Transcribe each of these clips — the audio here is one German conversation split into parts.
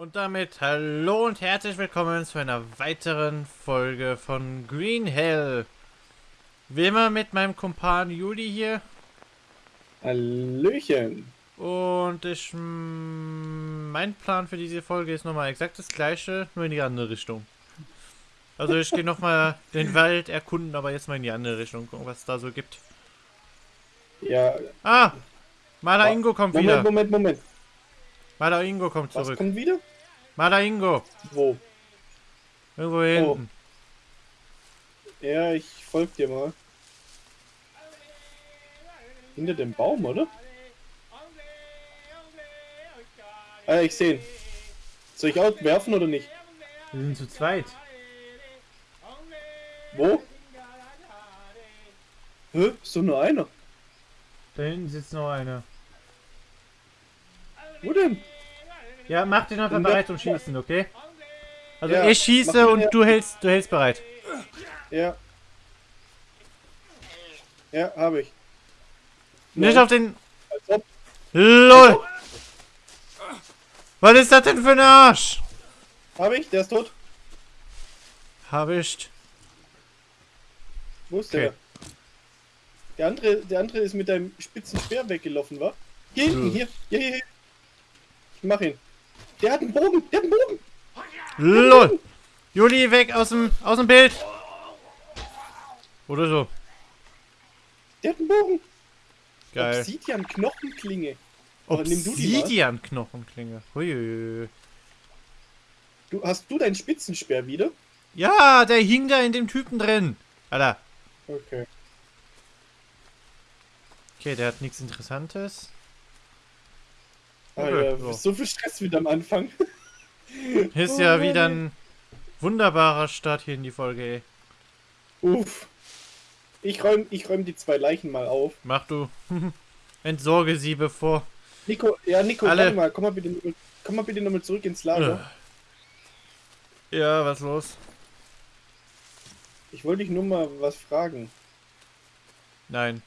Und damit hallo und herzlich willkommen zu einer weiteren Folge von Green Hell. Wie immer mit meinem Kumpan Juli hier. Hallöchen. Und ich, mein Plan für diese Folge ist nochmal exakt das gleiche, nur in die andere Richtung. Also ich gehe nochmal den Wald erkunden, aber jetzt mal in die andere Richtung, gucken, was es da so gibt. Ja. Ah! Maler Ingo kommt Moment, wieder. Moment, Moment. Maler Ingo kommt Was zurück. kommt wieder? Maler Ingo. Wo? Irgendwo hier Oh. hinten. Ja, ich folg dir mal. Hinter dem Baum, oder? Ah, ich sehe ihn. Soll ich auch werfen oder nicht? Wir sind zu zweit. Wo? Hä? Ist doch nur einer. Da hinten sitzt noch einer. Wo denn? Ja, mach dich einfach bereit zum Schießen, okay? Also Ja, ich schieße und du hältst, du hältst bereit. Ja. Ja, habe ich. Nicht Nein, auf den... LOL! Was ist das denn für ein Arsch? Habe ich? Der ist tot. Hab ich. Wo ist Okay. der? Der andere, der andere ist mit deinem spitzen Speer weggelaufen, wa? Hier hinten, Ja. hier, hier, hier, hier. Ich mach ihn. Der hat einen Bogen, der hat einen Bogen. LOL! Juli, weg aus dem, aus dem Bild! Oder so. Der hat einen Bogen. Geil. Obsidian Knochenklinge. Aber nimm du hast du deinen Spitzenspeer wieder? Ja, der hing da in dem Typen drin. Alter. Okay. Okay, der hat nichts Interessantes. Alter, Okay, so. Ah, so viel Stress wieder am Anfang. Ist Oh ja wieder ein wunderbarer Start hier in die Folge, ey. Uff. Ich räum, ich räum die zwei Leichen mal auf. Mach du. Entsorge sie bevor. Nico, ja, Nico, Alle- mal, komm mal bitte, komm mal bitte nochmal zurück ins Lager. Ja, was los? Ich wollte dich nur mal was fragen. Nein.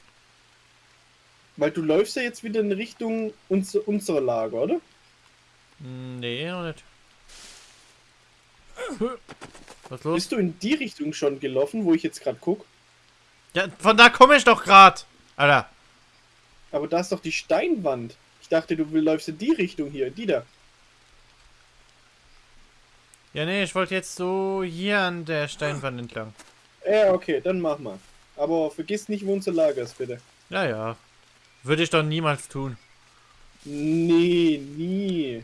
Weil du läufst ja jetzt wieder in Richtung uns, unserer Lager, oder? Nee, noch nicht. Was los? Bist du in die Richtung schon gelaufen, wo ich jetzt gerade guck? Ja, von da komme ich doch grad. Alter. Aber da ist doch die Steinwand. Ich dachte, du läufst in die Richtung hier, die da. Ja, nee, ich wollte jetzt so hier an der Steinwand entlang. Ja, okay, dann mach mal. Aber vergiss nicht, wo unser Lager ist, bitte. Ja, ja. Würde ich doch niemals tun. Nee, nie.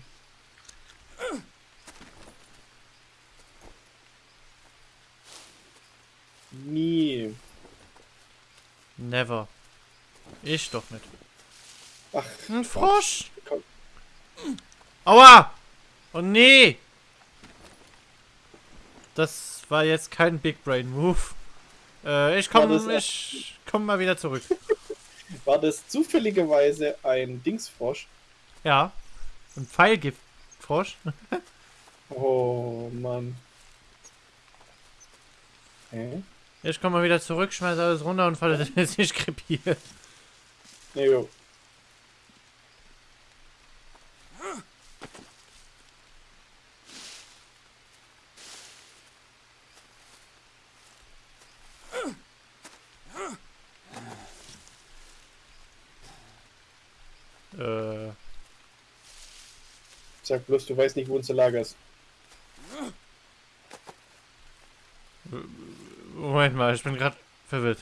Nie. Never. Ich doch nicht. Ach, Ein Frosch. komm. Aua! Oh nee! Das war jetzt kein Big Brain Move. Äh, ich War komm, das- ich komm mal wieder zurück. War das zufälligerweise ein Dingsfrosch? Ja. Ein Pfeilgiftfrosch. Oh, Mann. Hä? Ich komm mal wieder zurück, schmeiß alles runter und falle jetzt nicht krepiert. Jo. Äh, Sag bloß, du weißt nicht, wo unser Lager ist. Moment mal, ich bin gerade verwirrt.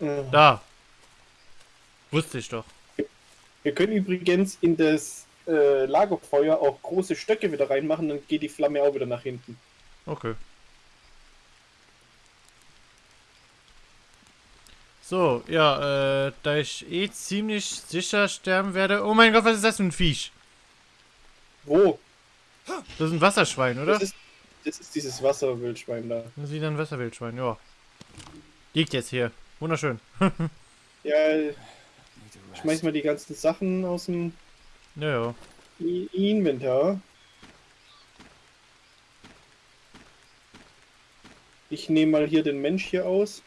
Äh, Da. Wusste ich doch. Wir können übrigens in das äh, Lagerfeuer auch große Stöcke wieder reinmachen, dann geht die Flamme auch wieder nach hinten. Okay. So, ja, äh, da ich eh ziemlich sicher sterben werde. Oh mein Gott, was ist das für ein Viech? Wo? Das ist ein Wasserschwein, oder? Das ist, das ist dieses Wasserwildschwein da. Das ist wieder ein Wasserwildschwein, ja. Liegt jetzt hier. Wunderschön. Ja, schmeiß mal die ganzen Sachen aus dem Ja, ja. Inventar. Ich nehme mal hier den Mensch hier aus.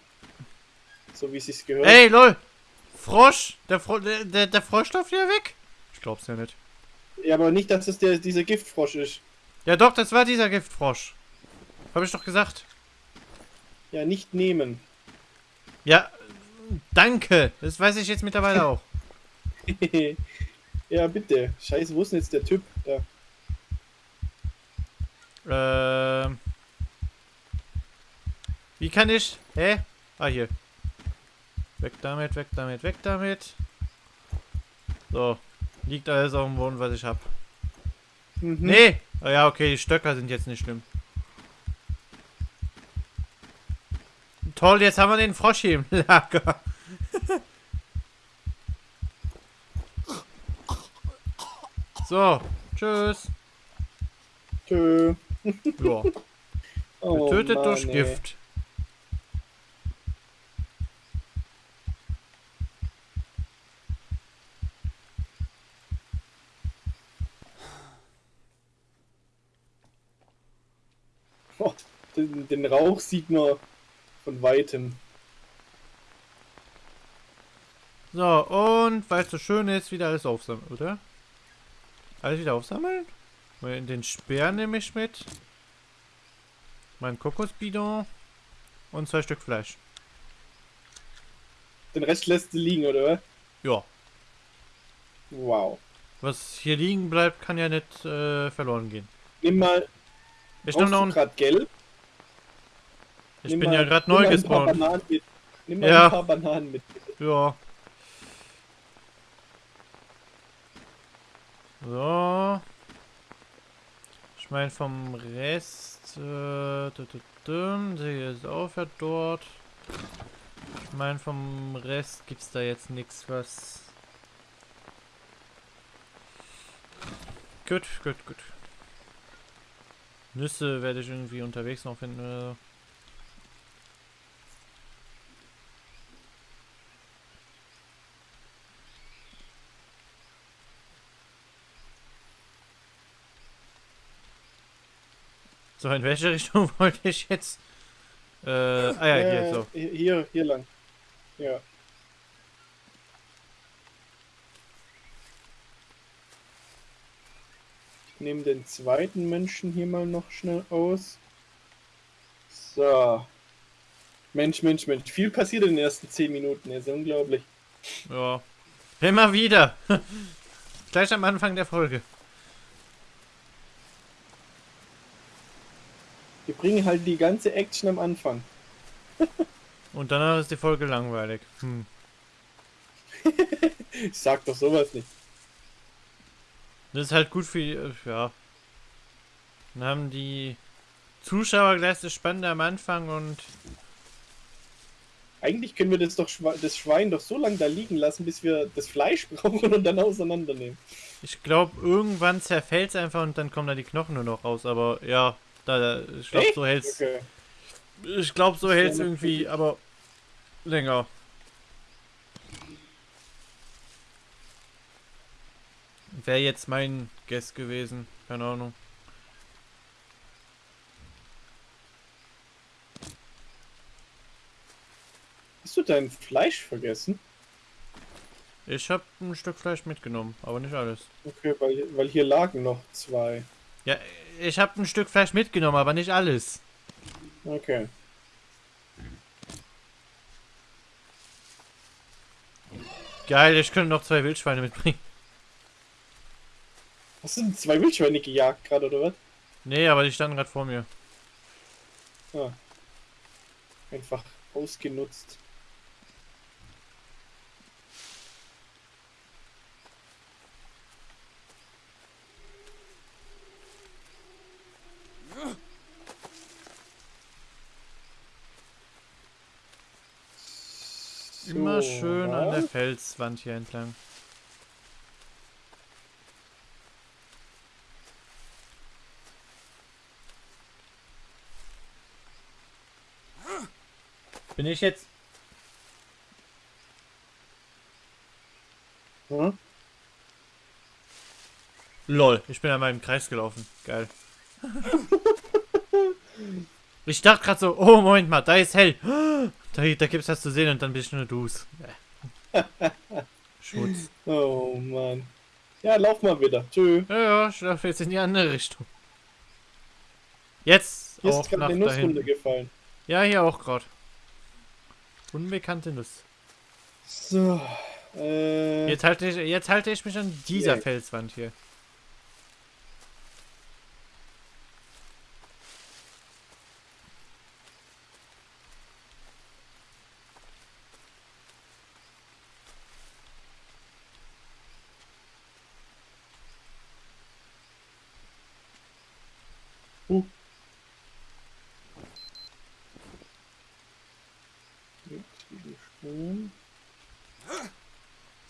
So wie es sich gehört. Ey, lol! Frosch! Der, Fro der, der, der Frosch läuft wieder weg? Ich glaub's ja nicht. Ja, aber nicht, dass es der, dieser Giftfrosch ist. Ja doch, das war dieser Giftfrosch. Habe ich doch gesagt. Ja, nicht nehmen. Ja, danke. Das weiß ich jetzt mittlerweile auch. ja, bitte. Scheiße, wo ist denn jetzt der Typ? Da. Ähm. Wie kann ich? Hä? Ah, hier. Weg damit, weg damit, weg damit. So. Liegt alles auf dem Boden, was ich hab. Mhm. Nee! Ah ja, okay, die Stöcker sind jetzt nicht schlimm. Toll, jetzt haben wir den Frosch hier im Lager. so, tschüss. Tschö. Ja, Oh, getötet Mann, durch. Gift. Oh, den, den Rauch sieht man von weitem. So, und weil es so schön ist, wieder alles aufsammeln, oder? Alles wieder aufsammeln? Den Speer nehme ich mit. Mein Kokosbidon. Und zwei Stück Fleisch. Den Rest lässt du liegen, oder? Ja. Wow. Was hier liegen bleibt, kann ja nicht äh, verloren gehen. Nimm mal. Ich nehme noch ein, gelb. Ich Nimm bin mal- ja gerade neu gespawnt. Nimm mal Ja. ein paar Bananen mit. Ja. So. Ich meine vom Rest. Äh, der ist auch ja dort. Ich meine vom Rest gibt's da jetzt nichts was. Gut, gut, gut. Nüsse werde ich irgendwie unterwegs noch finden. So. In welche Richtung wollte ich jetzt? Äh, ah ja, hier, Äh, so. Hier, hier lang. Ja. Ich nehme den zweiten Menschen hier mal noch schnell aus. So. Mensch, Mensch, Mensch. Viel passiert in den ersten 10 Minuten. Das ist unglaublich. Ja. Immer wieder. Gleich am Anfang der Folge. Wir bringen halt die ganze Action am Anfang. Und danach ist die Folge langweilig. Hm. Ich sag doch sowas nicht. Das ist halt gut für, äh, ja. Dann haben die Zuschauer gleich das Spannende am Anfang und Eigentlich können wir das doch das Schwein doch so lange da liegen lassen, bis wir das Fleisch brauchen und dann auseinandernehmen. ich glaube, irgendwann zerfällt es einfach und dann kommen da die Knochen nur noch raus. Aber ja, da, da ich glaube, so hält's. Okay. Ich glaube, so hält's irgendwie, aber länger. Wäre jetzt mein Guess gewesen. Keine Ahnung. Hast du dein Fleisch vergessen? Ich habe ein Stück Fleisch mitgenommen, aber nicht alles. Okay, weil, weil hier lagen noch zwei. Ja, ich habe ein Stück Fleisch mitgenommen, aber nicht alles. Okay. Geil, ich könnte noch zwei Wildschweine mitbringen. Hast du denn zwei Wildschweine gejagt gerade, oder was? Nee, aber die standen gerade vor mir. Ah. Einfach ausgenutzt. Immer schön an der? Felswand hier entlang. Bin ich jetzt. Hm? Lol, ich bin an meinem Kreis gelaufen. Geil. ich dachte gerade so, oh Moment mal, da ist hell. Da, da gibt's was zu sehen und dann bist du nur du's. Schmutz. Oh Mann. Ja, lauf mal wieder. Tschö. Ja, ja, ich laufe jetzt in die andere Richtung. Jetzt Hier auch ist gerade eine Nuss runtergefallen. Ja, hier auch gerade. Unbekannte Nuss. So. Äh, Jetzt halte ich, jetzt halte ich mich an dieser Nee. Felswand hier. uh. Zwiebelspuren.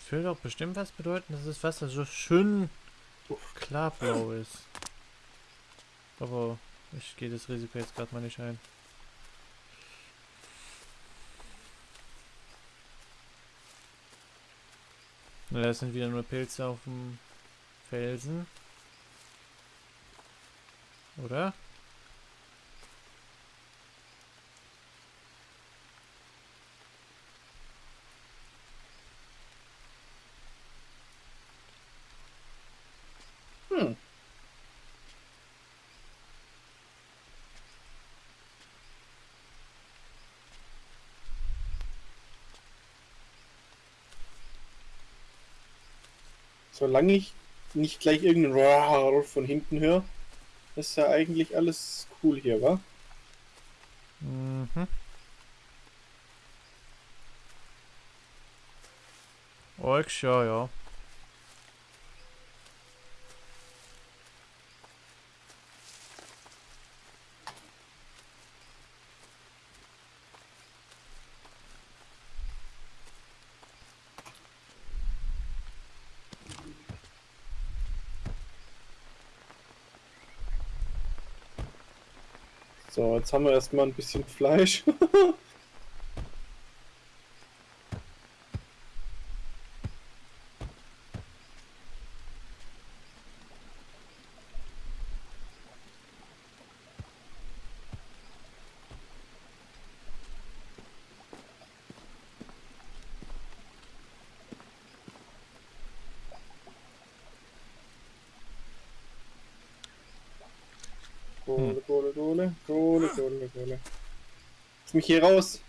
Das will doch bestimmt was bedeuten, dass das Wasser so schön klarblau ist. Aber ich gehe das Risiko jetzt gerade mal nicht ein. Na, das sind wieder nur Pilze auf dem Felsen. Oder? Hm. Solange ich nicht gleich irgendeinen Roar von hinten höre, ist ja eigentlich alles cool hier, wa? Mhm. Orks, ja, ja. So, jetzt haben wir erstmal ein bisschen Fleisch. Kohle, Kohle, Kohle, Kohle, Kohle. Lass mich hier raus.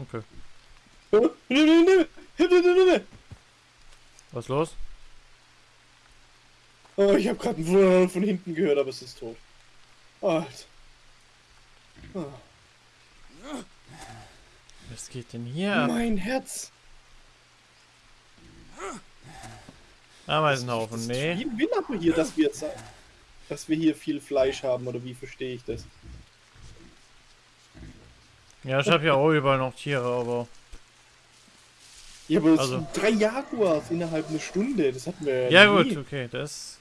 Okay. Oh, Was los? Oh, ich habe gerade einen von hinten gehört, aber es ist tot. Alter. Oh, Was geht denn hier mein Herz. Ameisenhaufen, nee. Wie will aber hier, dass wir, jetzt, dass wir hier viel Fleisch haben, oder wie verstehe ich das? Ja, ich habe ja auch überall noch Tiere, aber... Ja, aber das Also- sind drei Jaguars innerhalb einer Stunde, das hatten wir Ja nie. gut, okay, das...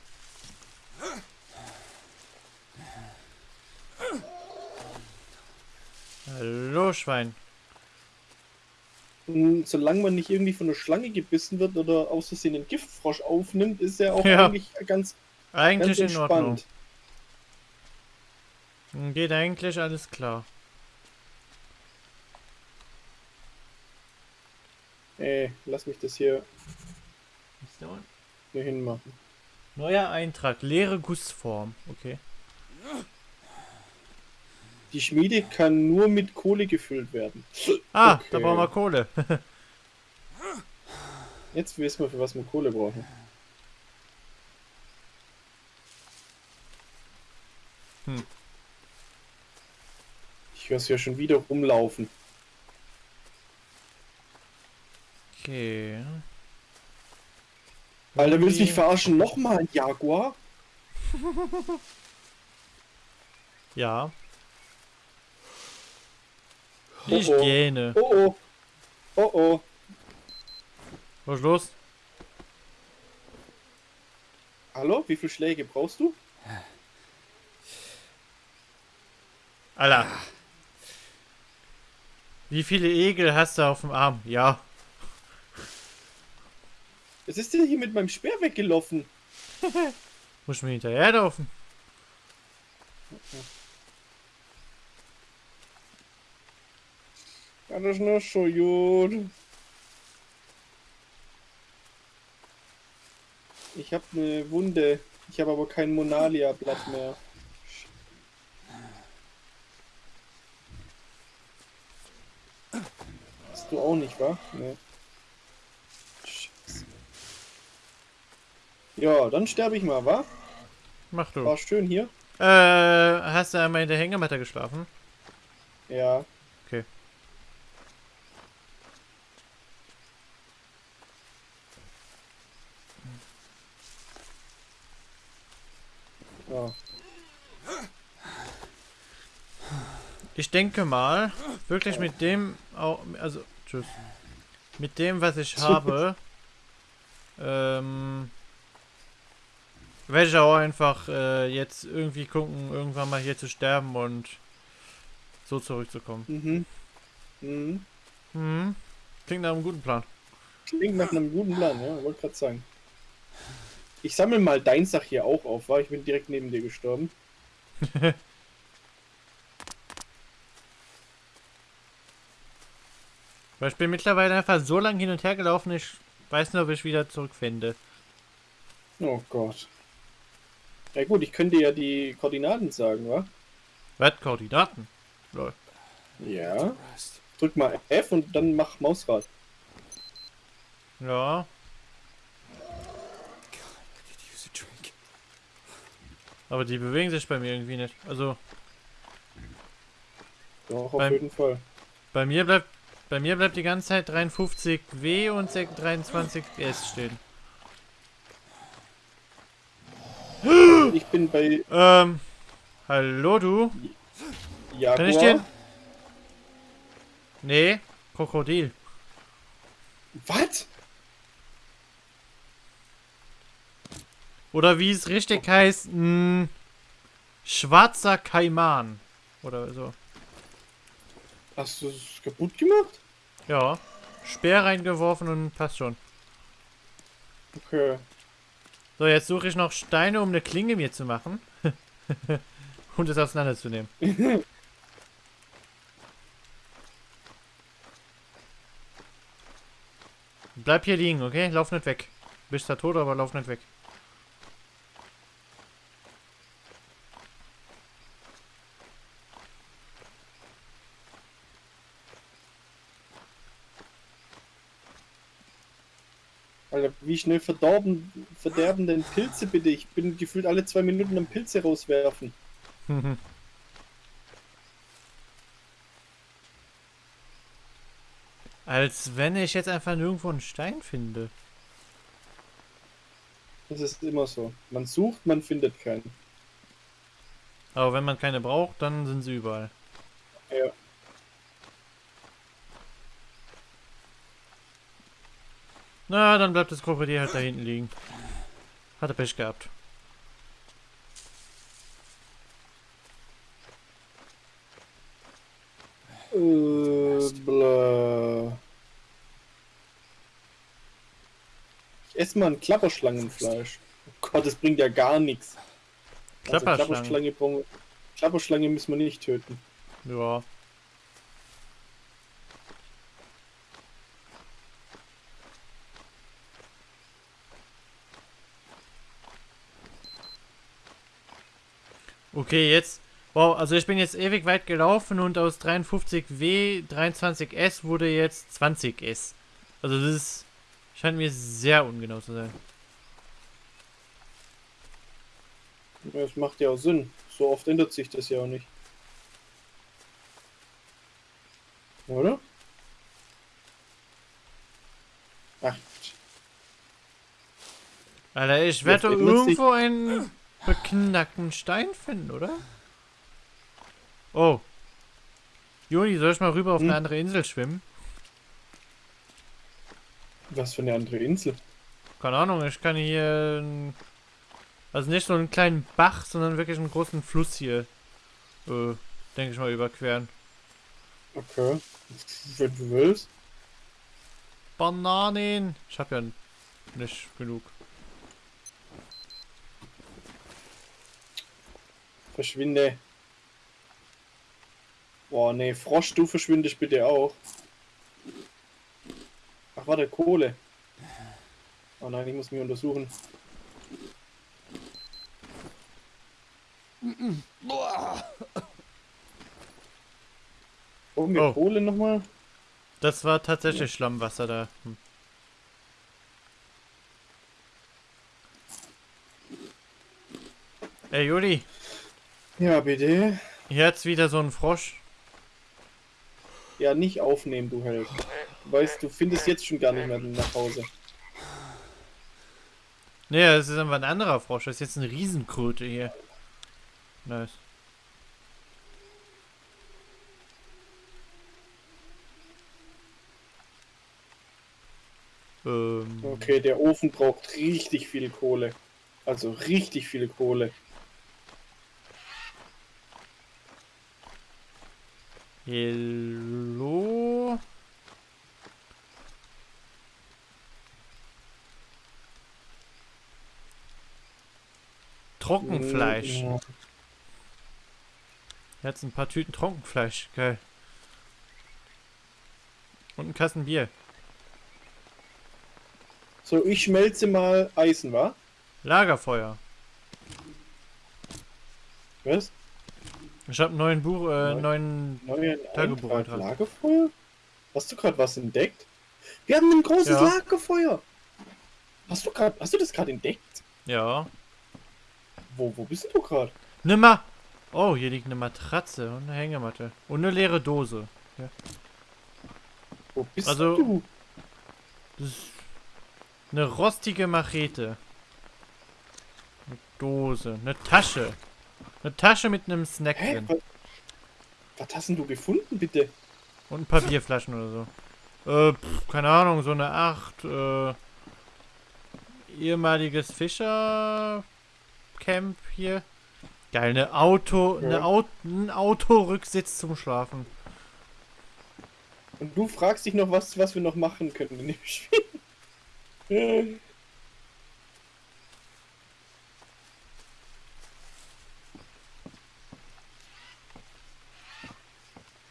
Hallo, Schwein. Und solange man nicht irgendwie von einer Schlange gebissen wird oder aus Versehen einen Giftfrosch aufnimmt, ist er auch Ja. eigentlich ganz, Eigentlich ganz in Ordnung. entspannt. Geht eigentlich alles klar. Ey, lass mich das hier hier hinmachen. Neuer Eintrag, leere Gussform. Okay. Die Schmiede kann nur mit Kohle gefüllt werden. Ah, Okay. da brauchen wir Kohle. Jetzt wissen wir, für was wir Kohle brauchen. Hm. Ich höre es ja schon wieder rumlaufen. Okay. Alter, willst du mich verarschen? Nochmal ein Jaguar? Ja. Oh, Ich oh. gähne. Oh oh. Oh oh. Was ist los? Hallo? Wie viele Schläge brauchst du? Alter. Wie viele Egel hast du auf dem Arm? Ja. Was ist denn hier mit meinem Speer weggelaufen? Muss ich mir hinterherlaufen? Ja, das ist nur so gut. Ich habe eine Wunde. Ich habe aber kein Monalia-Blatt mehr. Hast du auch nicht, wa? Nee. Scheiße. Ja, dann sterbe ich mal, wa? Mach du. War schön hier. Äh, hast du einmal in der Hängematte geschlafen? Ja. Ja. Ich denke mal, wirklich mit dem, auch, also, tschüss. Mit dem, was ich habe, ähm, werde ich auch einfach äh, jetzt irgendwie gucken, irgendwann mal hier zu sterben und so zurückzukommen. Mhm. Mhm. Mhm. Klingt nach einem guten Plan. Klingt nach einem guten Plan, ja, wollte gerade sagen. Ich sammle mal dein Sach hier auch auf, war ich bin direkt neben dir gestorben. Weil ich bin mittlerweile einfach so lange hin und her gelaufen, ich weiß nur, ob ich wieder zurückfinde. Oh Gott. Ja gut, ich könnte ja die Koordinaten sagen, wa? Was? Koordinaten? Lol. Ja. Drück mal F und dann mach Mausrad. Ja. Aber die bewegen sich bei mir irgendwie nicht. Also. Doch, auf Beim- jeden Fall. Bei mir bleibt bei mir bleibt die ganze Zeit 53W und 23S stehen. Ich bin bei Ähm. Hallo du? Jaguar. Kann ich den? Nee, Krokodil. Was? Oder wie es richtig heißt, mh, schwarzer Kaiman. Oder so. Hast du es kaputt gemacht? Ja. Speer reingeworfen und passt schon. Okay. So, jetzt suche ich noch Steine, um eine Klinge mir zu machen. und es auseinanderzunehmen. Bleib hier liegen, okay? Lauf nicht weg. Bist da tot, aber lauf nicht weg. Alter, wie schnell verdorben, verderben denn Pilze bitte? Ich bin gefühlt alle zwei Minuten am Pilze rauswerfen. Als wenn ich jetzt einfach nirgendwo einen Stein finde. Das ist immer so. Man sucht, man findet keinen. Aber wenn man keine braucht, dann sind sie überall. Ja. Na, dann bleibt das Krokodil halt da hinten liegen. Hat er Pech gehabt. Äh, bla. Ich esse mal ein Klapperschlangenfleisch. Oh Gott, das bringt ja gar nichts. Also Klapperschlange. Klapperschlange, brauchen- Klapperschlange müssen wir nicht töten. Ja. Okay, jetzt. Wow, also ich bin jetzt ewig weit gelaufen und aus 53W 23S wurde jetzt 20S. Also das ist, scheint mir sehr ungenau zu sein. Das macht ja auch Sinn. So oft ändert sich das ja auch nicht. Oder? Ach, Alter, ich werde irgendwo einen beknackten Stein finden, oder? Oh. Juni, soll ich mal rüber auf Hm? eine andere Insel schwimmen? was für eine andere Insel. Keine Ahnung, ich kann hier. Also nicht so einen kleinen Bach, sondern wirklich einen großen Fluss hier. Äh, denke ich mal, überqueren. Okay. Wenn du willst. Bananen! Ich hab ja nicht genug. Verschwinde. Boah, nee, Frosch, du verschwindest bitte auch. Ach, warte, Kohle. Oh nein, ich muss mich untersuchen. Oh, mit oh. Kohle nochmal? Das war tatsächlich. Schlammwasser da. Hm. Ey, Juli. Ja, bitte. hat's wieder so einen Frosch. Ja, nicht aufnehmen, du Held. Du weißt, du findest jetzt schon gar nicht mehr nach Hause. Nee, das ist einfach ein anderer Frosch. Das ist jetzt eine Riesenkröte hier. Nice. Ähm, Okay, der Ofen braucht richtig viel Kohle. Also richtig viel Kohle. Hello? Trockenfleisch. Ja. Jetzt ein paar Tüten Trockenfleisch. Geil. Und ein Kasten Bier. So, ich schmelze mal Eisen, wa? Lagerfeuer. Was? Ich habe einen neuen Buch, äh, Nein. neuen. Neuen Tagebuch. Lagerfeuer? Hast du gerade was entdeckt? Wir haben ein großes Ja. Lagerfeuer. Hast du gerade, hast du das gerade entdeckt? Ja. Wo, wo bist du gerade? Nimmer. Oh, hier liegt eine Matratze und eine Hängematte. Und eine leere Dose. Wo bist Also- du? Das ist eine rostige Machete. Eine Dose. Eine Tasche. Eine Tasche mit einem Snack Hä? drin. Was, was hast denn du gefunden, bitte? Und ein paar Bierflaschen oder so. Äh, pff, keine Ahnung, so eine 8. Äh, ehemaliges Fischercamp hier. Geil, eine Auto, eine Ja. Auto, ein Autorücksitz zum Schlafen. Und du fragst dich noch, was, was wir noch machen können in dem Spiel.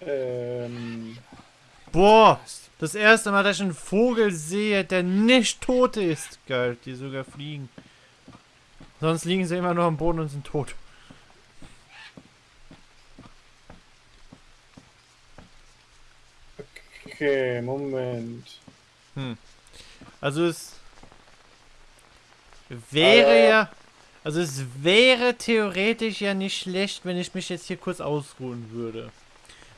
Ähm, Boah, das erste Mal, dass ich einen Vogel sehe, der nicht tot ist. Geil, die sogar fliegen. Sonst liegen sie immer nur am Boden und sind tot. okay, Moment. Also es wäre Äh. ja, also es wäre theoretisch ja nicht schlecht, wenn ich mich jetzt hier kurz ausruhen würde.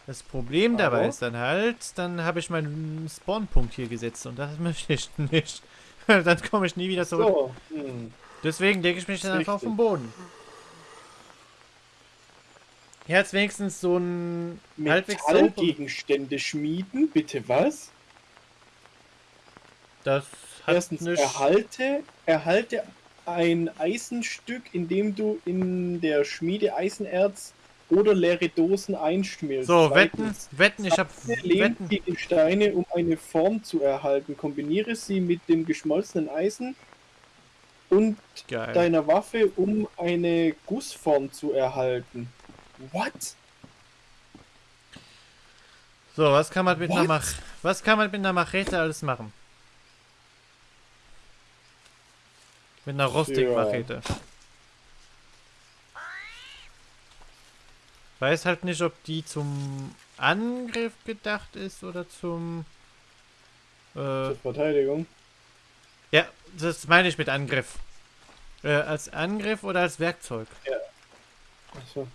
Das Problem dabei Aber? ist dann halt, dann habe ich meinen Spawnpunkt hier gesetzt und das möchte ich nicht. dann komme ich nie wieder zurück. So, hm. Deswegen lege ich mich dann einfach auf den. Boden. Hat's wenigstens so ein Metallgegenstände schmieden, bitte was? Das hat Erstens, nicht... erhalte, erhalte ein Eisenstück, indem du in der Schmiede Eisenerz oder leere Dosen einschmilzt. So, wetten, Zweitens, wetten, ich habe Lehnt wetten. die Steine, um eine Form zu erhalten. Kombiniere sie mit dem geschmolzenen Eisen und Geil. deiner Waffe, um eine Gussform zu erhalten. What? So, was kann man mit einer? Mach was kann man mit einer Machete alles machen? Mit einer Rostik-Machete. Weiß halt nicht, ob die zum Angriff gedacht ist oder zum. Äh, Zur Verteidigung. ja, das meine ich mit Angriff. Äh, als Angriff oder als Werkzeug? Achso.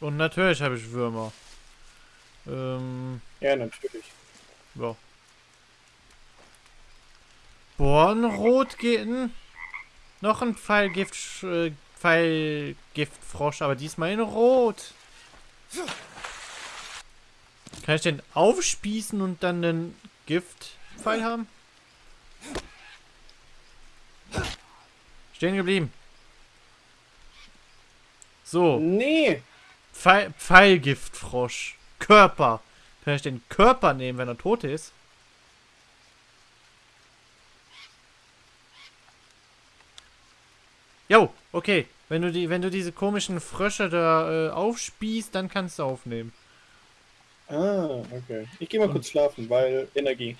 Und natürlich habe ich Würmer. Ähm, Ja, natürlich. ja. Bornrot gehen. Noch ein Pfeilgift, äh, Pfeilgiftfrosch, aber diesmal in Rot. Kann ich den aufspießen und dann den Giftpfeil haben? Stehen geblieben. So. Nee! Pfeil, Pfeilgiftfrosch. Körper. Kann ich den Körper nehmen, wenn er tot ist? Jo, okay. Wenn du die, wenn du diese komischen Frösche da äh, aufspießt, dann kannst du aufnehmen. Ah, okay. Ich gehe mal kurz schlafen, weil Energie.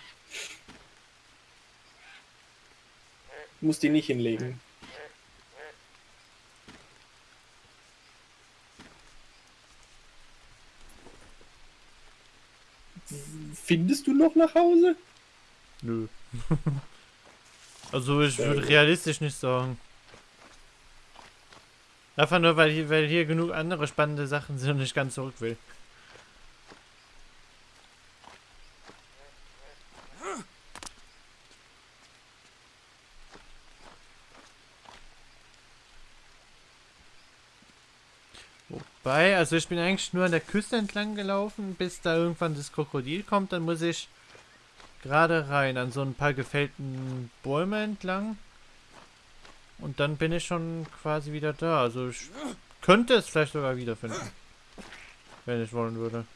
Du musst die nicht hinlegen. Findest du noch nach Hause? Nö. also ich würde realistisch nicht sagen. Einfach nur, weil hier, weil hier genug andere spannende Sachen sind und ich ganz zurück will. Wobei, also ich bin eigentlich nur an der Küste entlang gelaufen, bis da irgendwann das Krokodil kommt, dann muss ich gerade rein an so ein paar gefällten Bäume entlang. Und dann bin ich schon quasi wieder da. Also ich könnte es vielleicht sogar wiederfinden. Wenn ich wollen würde.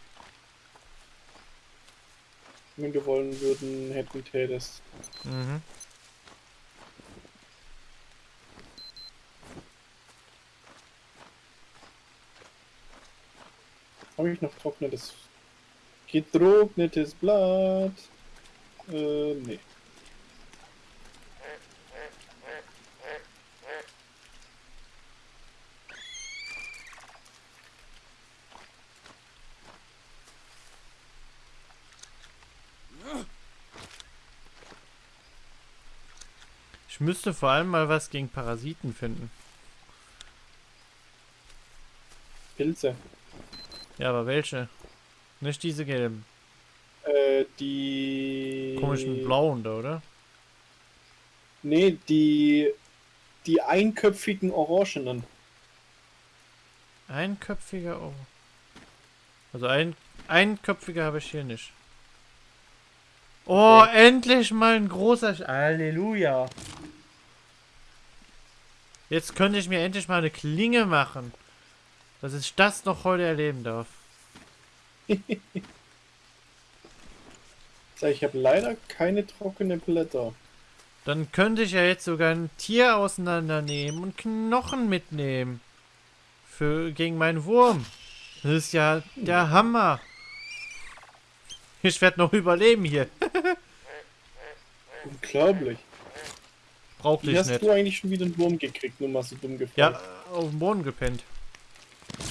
Wenn du wollen würden, hätten tätest. Mhm. Habe ich noch trocknetes. Getrocknetes Blatt? Äh, nee. Ich müsste vor allem mal was gegen Parasiten finden. Pilze. Ja, aber welche? Nicht diese gelben. Äh, die. Komischen blauen da, oder? Nee, die. Die einköpfigen Orangenen. Einköpfiger, oh. Also ein, einköpfiger habe ich hier nicht. Oh, endlich mal ein großer... Sch Halleluja. Jetzt könnte ich mir endlich mal eine Klinge machen. Dass ich das noch heute erleben darf. Ich habe leider keine trockenen Blätter. Dann könnte ich ja jetzt sogar ein Tier auseinandernehmen und Knochen mitnehmen. Für gegen meinen Wurm. Das ist ja der Hammer. Ich werde noch überleben hier. Unglaublich. Brauchte Wie ich hast nicht. du eigentlich schon wieder einen Wurm gekriegt? Nur mal so dumm gefragt. Ja, auf dem Boden gepennt.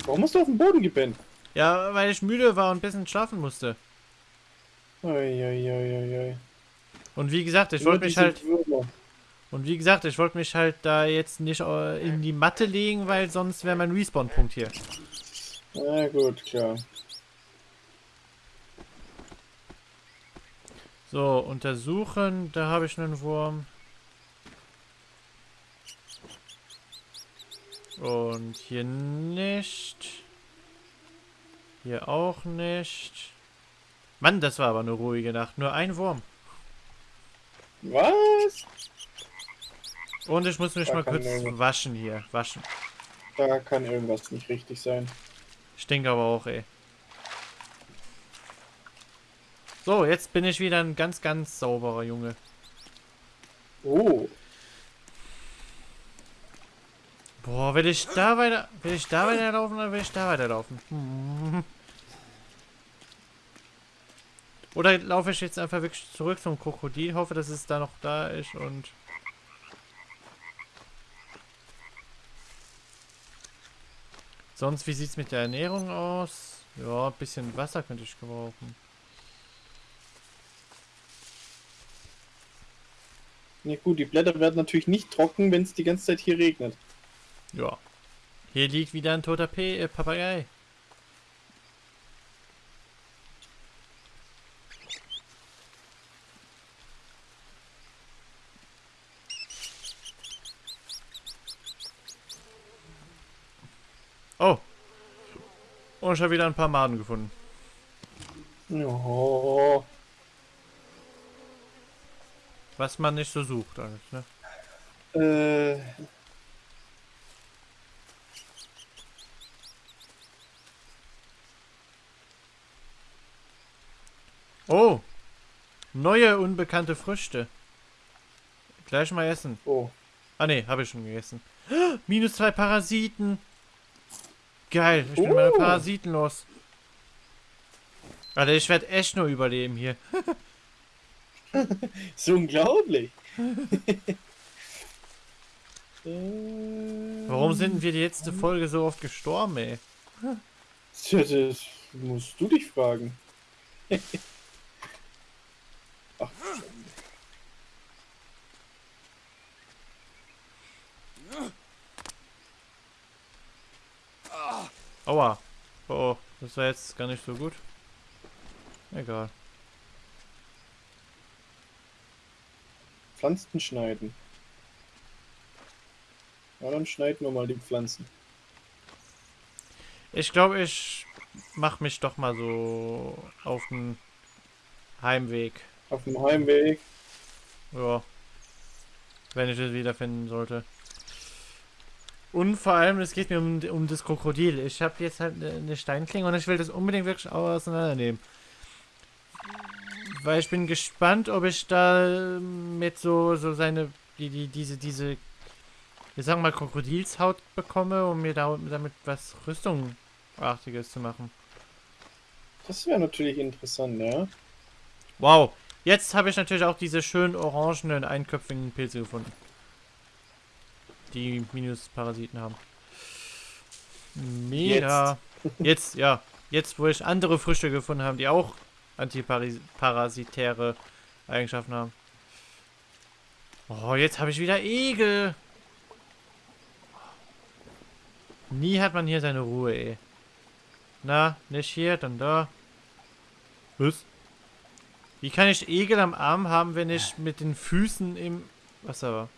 Warum hast du auf dem Boden gepennt? Ja, weil ich müde war und ein bisschen schlafen musste. Eieieiei. Und wie gesagt, ich wollte mich halt und wie gesagt, ich wollte mich halt da jetzt nicht äh, in die Matte legen, weil sonst wäre mein Respawn-Punkt hier. Na gut, klar. So, untersuchen, da habe ich einen Wurm. Und hier nicht. Hier auch nicht. Mann, das war aber eine ruhige Nacht. Nur ein Wurm. Was? Und ich muss mich Da mal kurz irgendwas- waschen hier. Waschen. Da kann irgendwas nicht richtig sein. Stinkt aber auch, ey. So, jetzt bin ich wieder ein ganz, ganz sauberer Junge. Oh, Boah, will ich da weiter, will ich da weiterlaufen oder will ich da weiterlaufen? Hm. Oder laufe ich jetzt einfach wirklich zurück zum Krokodil, hoffe, dass es da noch da ist und... Sonst, wie sieht's mit der Ernährung aus? Ja, ein bisschen Wasser könnte ich gebrauchen. ja gut, die Blätter werden natürlich nicht trocken, wenn es die ganze Zeit hier regnet. Ja. Hier liegt wieder ein toter P äh, Papagei. Oh. Und ich habe wieder ein paar Maden gefunden. Oh, Was man nicht so sucht eigentlich, ne? äh, Oh. Neue unbekannte Früchte. Gleich mal essen. oh. Ah ne, habe ich schon gegessen. Minus zwei Parasiten. Geil, ich bin meine Oh. Parasiten los. Alter, ich werde echt nur überleben hier. Ist unglaublich. Warum sind wir die letzte Folge so oft gestorben, ey? Das musst du dich fragen. Ach, Aua. Oh, oh, das war jetzt gar nicht so gut. Egal. Pflanzen schneiden. Ja, dann schneiden wir mal die Pflanzen. Ich glaube, ich mach mich doch mal so auf den Heimweg. Auf dem Heimweg. Ja. Wenn ich es wiederfinden sollte. Und vor allem, es geht mir um, um das Krokodil. Ich habe jetzt halt eine eine Steinklinge und ich will das unbedingt wirklich auseinandernehmen. Weil ich bin gespannt, ob ich da mit so, so seine, die, die, diese, diese, wir sagen mal Krokodilshaut bekomme, um mir da, damit was Rüstungartiges zu machen. Das wäre natürlich interessant, ja. Wow. Jetzt habe ich natürlich auch diese schönen orangenen einköpfigen Pilze gefunden. Die Minusparasiten haben. Mega. Jetzt. ja. Jetzt, wo ich andere Früchte gefunden habe, die auch antiparasitäre Eigenschaften haben. Oh, jetzt habe ich wieder Egel. Nie hat man hier seine Ruhe, ey. Na, nicht hier, dann da. Was? Wie kann ich Egel am Arm haben, wenn ich mit den Füßen im Wasser war?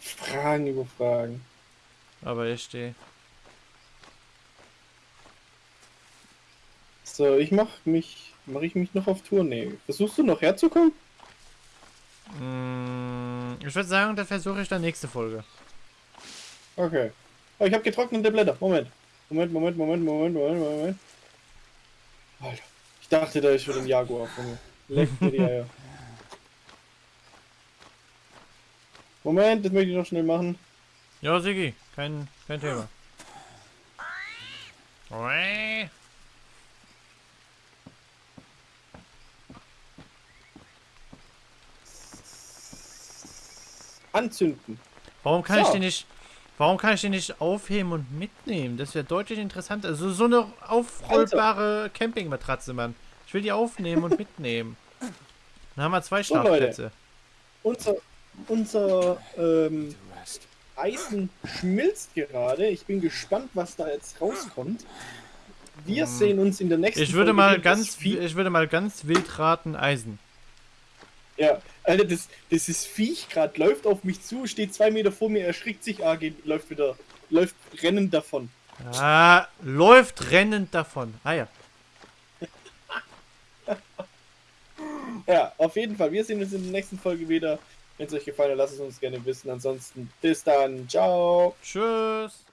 Fragen über Fragen. Aber ich stehe. So, ich mach mich. Mache ich mich noch auf Tournee. Versuchst du noch herzukommen? Mm, ich würde sagen, das versuche ich dann nächste Folge. Okay. Oh, ich habe getrocknete Blätter. Moment. Moment, Moment, Moment, Moment, Moment, Moment. Alter. Ich dachte, da ist schon ein Jaguar von mir. Leck mir die Eier. Moment, das möchte ich noch schnell machen. Ja, Sigi, kein, kein Thema. Anzünden. Warum kann ich So. den nicht. Warum kann ich den nicht aufheben und mitnehmen? Das wäre deutlich interessanter. Also so eine aufrollbare Campingmatratze, Mann. Ich will die aufnehmen und mitnehmen. Dann haben wir zwei. Schlafplätze. Unser, unser ähm, Eisen schmilzt gerade. Ich bin gespannt, was da jetzt rauskommt. Wir sehen uns in der nächsten Hm. Ich würde Folge mal ganz, ich würde mal ganz wild raten, Eisen. Ja, Alter, das, das ist Viech gerade, läuft auf mich zu, steht zwei Meter vor mir, erschrickt sich, ah, geht, läuft wieder, läuft rennend davon. Ah, läuft rennend davon. Ah ja. Ja, auf jeden Fall, wir sehen uns in der nächsten Folge wieder. Wenn es euch gefallen hat, lasst es uns gerne wissen. Ansonsten bis dann, ciao. Tschüss.